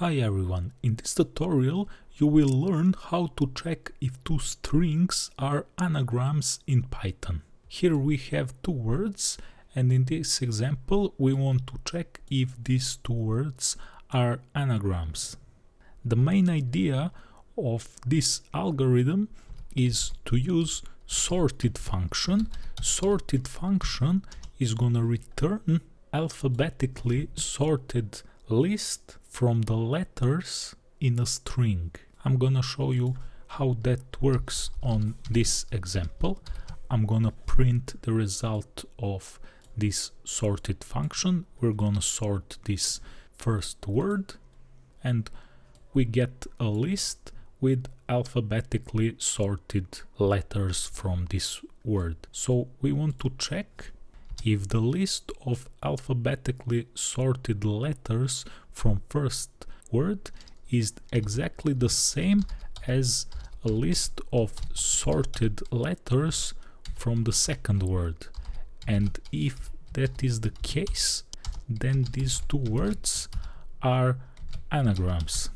Hi everyone, in this tutorial you will learn how to check if two strings are anagrams in Python. Here we have two words and in this example we want to check if these two words are anagrams. The main idea of this algorithm is to use sorted function. Sorted function is gonna return alphabetically sorted list from the letters in a string. I'm gonna show you how that works on this example. I'm gonna print the result of this sorted function. We're gonna sort this first word and we get a list with alphabetically sorted letters from this word. So we want to check if the list of alphabetically sorted letters from first word is exactly the same as a list of sorted letters from the second word. And if that is the case then these two words are anagrams.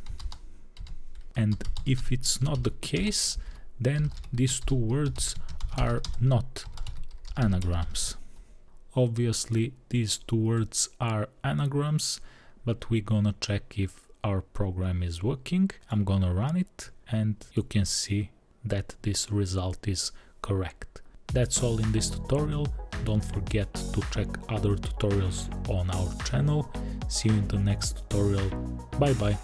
And if it's not the case then these two words are not anagrams Obviously these two words are anagrams, but we're gonna check if our program is working. I'm gonna run it and you can see that this result is correct. That's all in this tutorial. Don't forget to check other tutorials on our channel. See you in the next tutorial. Bye bye.